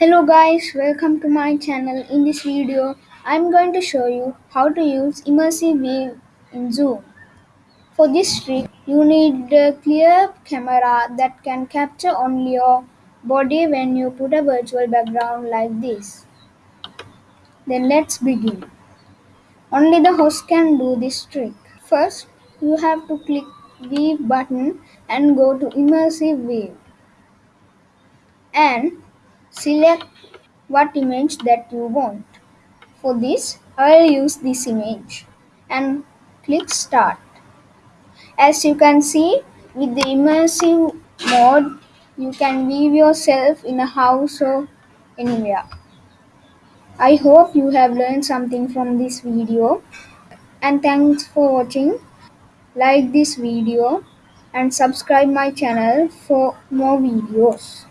Hello guys, welcome to my channel. In this video, I'm going to show you how to use immersive view in Zoom. For this trick, you need a clear camera that can capture only your body when you put a virtual background like this. Then let's begin. Only the host can do this trick. First, you have to click Wave button and go to Immersive View. and select what image that you want. For this, I'll use this image and click start. As you can see, with the immersive mode, you can weave yourself in a house or anywhere. I hope you have learned something from this video and thanks for watching. Like this video and subscribe my channel for more videos.